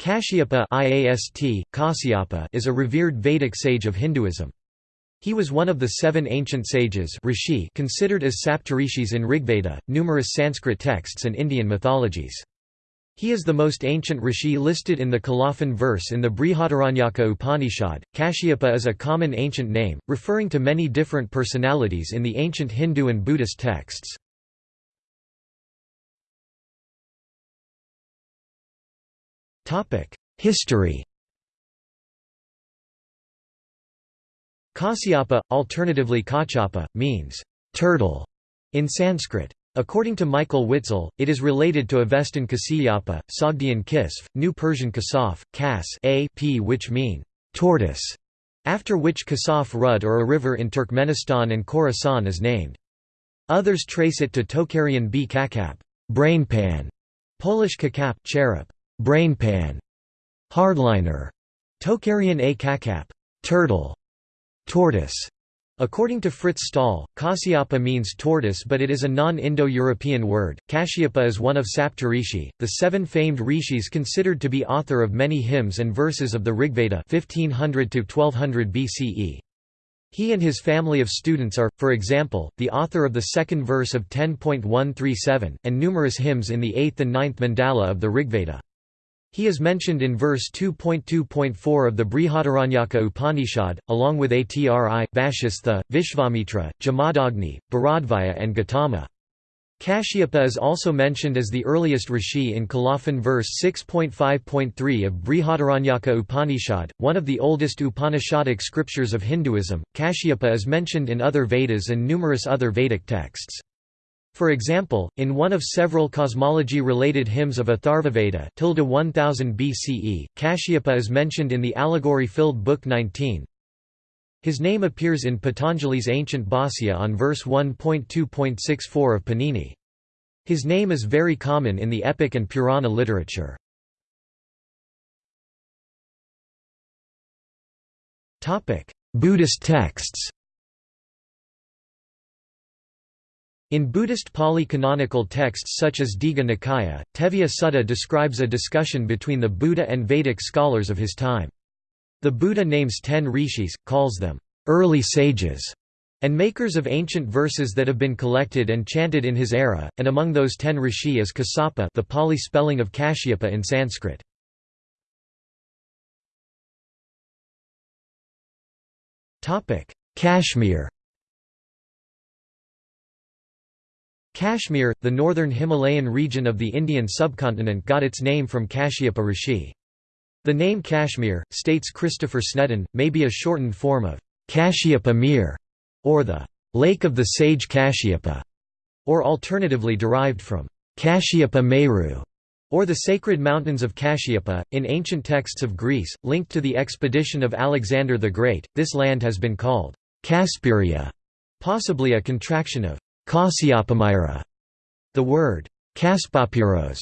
Kashyapa IAST, is a revered Vedic sage of Hinduism. He was one of the seven ancient sages rishi considered as Saptarishis in Rigveda, numerous Sanskrit texts and Indian mythologies. He is the most ancient rishi listed in the colophon verse in the Brihadaranyaka Upanishad. Kashyapa is a common ancient name, referring to many different personalities in the ancient Hindu and Buddhist texts. History Kasyapa, alternatively Kachapa, means turtle in Sanskrit. According to Michael Witzel, it is related to Avestan Kasiyapa, Sogdian Kisf, New Persian Kasaf, Kas a p which mean tortoise, after which Kasaf Rud or a river in Turkmenistan and Khorasan is named. Others trace it to Tocharian b kakap, brainpan, Polish kakap, cherub, brainpan, hardliner, Tocharian a kakap, turtle, tortoise. According to Frits Staal, Kasyapa means tortoise but it is a non-Indo-European word. Kashyapa is one of Saptarishi, the seven famed rishis considered to be author of many hymns and verses of the Rigveda 1500 1200 BCE. He and his family of students are, for example, the author of the second verse of 10.137, and numerous hymns in the 8th and 9th mandala of the Rigveda. He is mentioned in verse 2.2.4 of the Brihadaranyaka Upanishad, along with Atri, Vashistha, Vishvamitra, Jamadagni, Bharadvaja and Gautama. Kashyapa is also mentioned as the earliest rishi in Colophon verse 6.5.3 of Brihadaranyaka Upanishad, one of the oldest Upanishadic scriptures of Hinduism. Kashyapa is mentioned in other Vedas and numerous other Vedic texts. For example, in one of several cosmology-related hymns of Atharvaveda 1000 BCE, Kashyapa is mentioned in the allegory-filled Book 19. His name appears in Patanjali's ancient Bhāsya on verse 1.2.64 of Panini. His name is very common in the epic and Purana literature. Buddhist texts In Buddhist Pali-canonical texts such as Digha Nikaya, Tevijja Sutta describes a discussion between the Buddha and Vedic scholars of his time. The Buddha names ten rishis, calls them early sages, and makers of ancient verses that have been collected and chanted in his era, and among those ten rishi is Kasapa the Pali spelling of Kashyapa in Sanskrit. Kashmir Kashmir, the northern Himalayan region of the Indian subcontinent got its name from Kashyapa Rishi. The name Kashmir, states Christopher Snedden, may be a shortened form of Kashyapa Mir, or the Lake of the Sage Kashyapa, or alternatively derived from Kashyapa Meru, or the sacred mountains of Kashyapa. In ancient texts of Greece, linked to the expedition of Alexander the Great, this land has been called Kasperia, possibly a contraction of Kasyapamira. The word Kaspapiros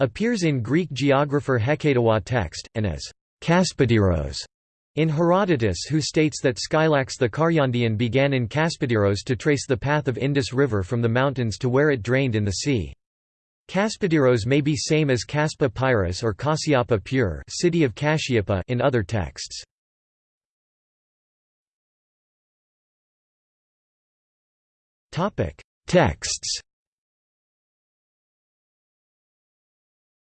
appears in Greek geographer Hecataeus text, and as Kaspadiros in Herodotus who states that Skylax the Karyandian began in Kaspadiros to trace the path of Indus River from the mountains to where it drained in the sea. Kaspadiros may be same as Kaspa Pyrus or Kasyapa Pure city of in other texts. Texts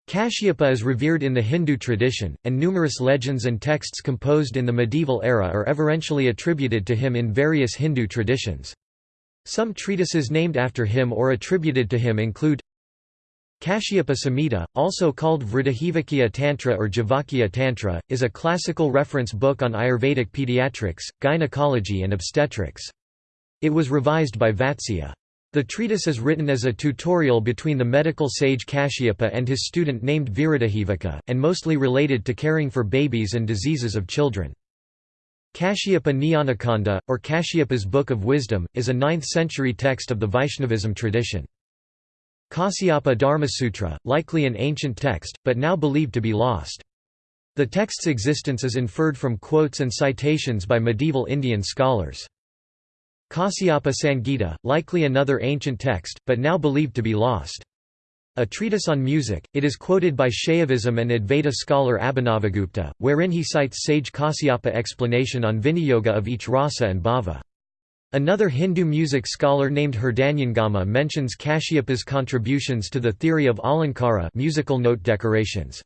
Kashyapa is revered in the Hindu tradition, and numerous legends and texts composed in the medieval era are everentially attributed to him in various Hindu traditions. Some treatises named after him or attributed to him include Kashyapa Samhita, also called Vridahivakya Tantra or Javakya Tantra, is a classical reference book on Ayurvedic pediatrics, gynecology and obstetrics. It was revised by Vatsya. The treatise is written as a tutorial between the medical sage Kashyapa and his student named Viradahivaka, and mostly related to caring for babies and diseases of children. Kashyapa Jnanakhanda, or Kashyapa's Book of Wisdom, is a 9th-century text of the Vaishnavism tradition. Kasyapa Dharmasutra, likely an ancient text, but now believed to be lost. The text's existence is inferred from quotes and citations by medieval Indian scholars. Kasyapa Sangita, likely another ancient text, but now believed to be lost. A treatise on music, it is quoted by Shaivism and Advaita scholar Abhinavagupta, wherein he cites sage Kasyapa explanation on Viniyoga of each rasa and bhava. Another Hindu music scholar named Hridayangama mentions Kashyapa's contributions to the theory of alankara musical note decorations.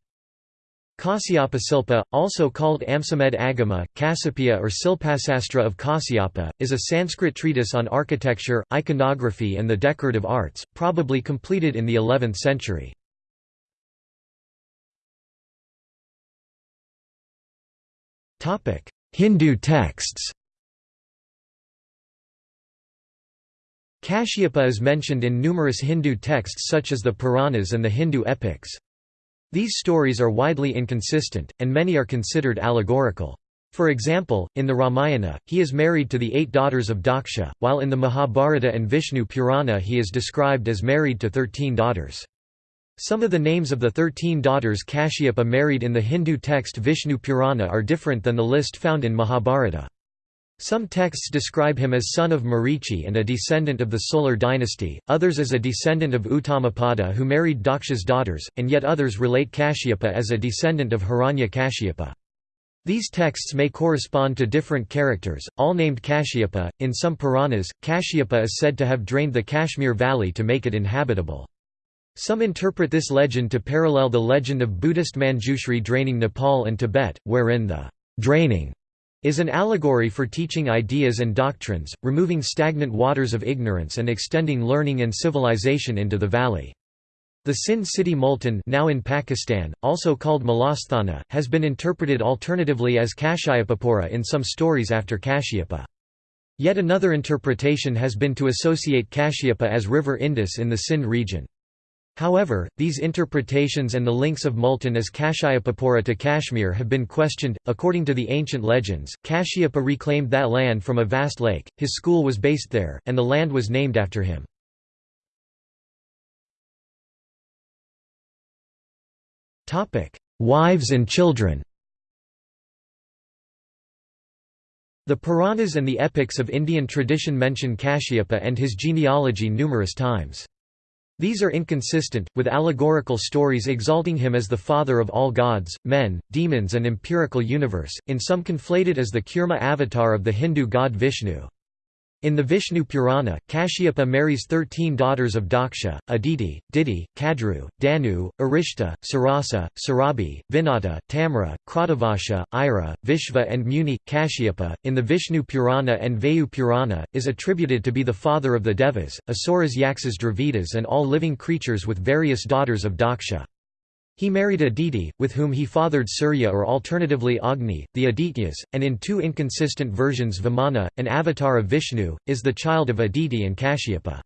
Kasyapa Silpa, also called Amsamed Agama, Kasapia or Silpasastra of Kasyapa, is a Sanskrit treatise on architecture, iconography and the decorative arts, probably completed in the 11th century. Hindu texts Kashyapa is mentioned in numerous Hindu texts such as the Puranas and the Hindu epics. These stories are widely inconsistent, and many are considered allegorical. For example, in the Ramayana, he is married to the eight daughters of Daksha, while in the Mahabharata and Vishnu Purana he is described as married to thirteen daughters. Some of the names of the thirteen daughters Kashyapa married in the Hindu text Vishnu Purana are different than the list found in Mahabharata. Some texts describe him as son of Marichi and a descendant of the Solar dynasty, others as a descendant of Uttanapada who married Daksha's daughters, and yet others relate Kashyapa as a descendant of Hiranya Kashyapa. These texts may correspond to different characters, all named Kashyapa. In some Puranas, Kashyapa is said to have drained the Kashmir valley to make it inhabitable. Some interpret this legend to parallel the legend of Buddhist Manjushri draining Nepal and Tibet, wherein the draining is an allegory for teaching ideas and doctrines, removing stagnant waters of ignorance and extending learning and civilization into the valley. The Sindh city Multan now in Pakistan, also called Malasthana, has been interpreted alternatively as Kashyapapura in some stories after Kashyapa. Yet another interpretation has been to associate Kashyapa as river Indus in the Sindh region. However, these interpretations and the links of Multan as Kashyapapura to Kashmir have been questioned. According to the ancient legends, Kashyapa reclaimed that land from a vast lake, his school was based there, and the land was named after him. Wives and children The Puranas and the epics of Indian tradition mention Kashyapa and his genealogy numerous times. These are inconsistent, with allegorical stories exalting him as the father of all gods, men, demons and empirical universe, in some conflated as the Kurma avatar of the Hindu god Vishnu. In the Vishnu Purana, Kashyapa marries thirteen daughters of Daksha, Aditi, Diti, Kadru, Danu, Arishta, Sarasa, Sarabi, Vinata, Tamra, Kratavasha, Ira, Vishva and Muni. Kashyapa, in the Vishnu Purana and Vayu Purana, is attributed to be the father of the Devas, Asuras Yaksas Dravidas and all living creatures with various daughters of Daksha. He married Aditi, with whom he fathered Surya or alternatively Agni, the Adityas, and in two inconsistent versions Vamana, an avatar of Vishnu, is the child of Aditi and Kashyapa.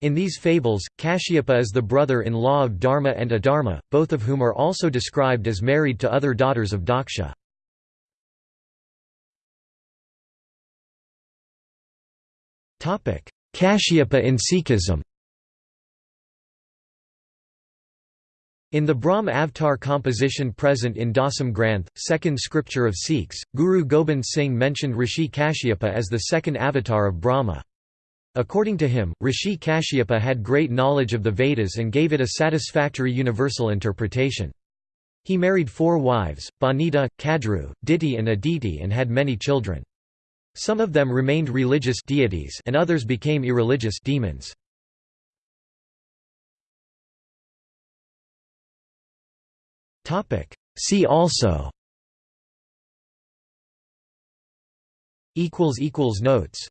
In these fables, Kashyapa is the brother-in-law of Dharma and Adharma, both of whom are also described as married to other daughters of Daksha. Kashyapa in Sikhism In the Brahm Avatar composition present in Dasam Granth, second scripture of Sikhs, Guru Gobind Singh mentioned Rishi Kashyapa as the second avatar of Brahma. According to him, Rishi Kashyapa had great knowledge of the Vedas and gave it a satisfactory universal interpretation. He married four wives, Banita, Kadru, Diti and Aditi and had many children. Some of them remained religious deities and others became irreligious demons. See also. Notes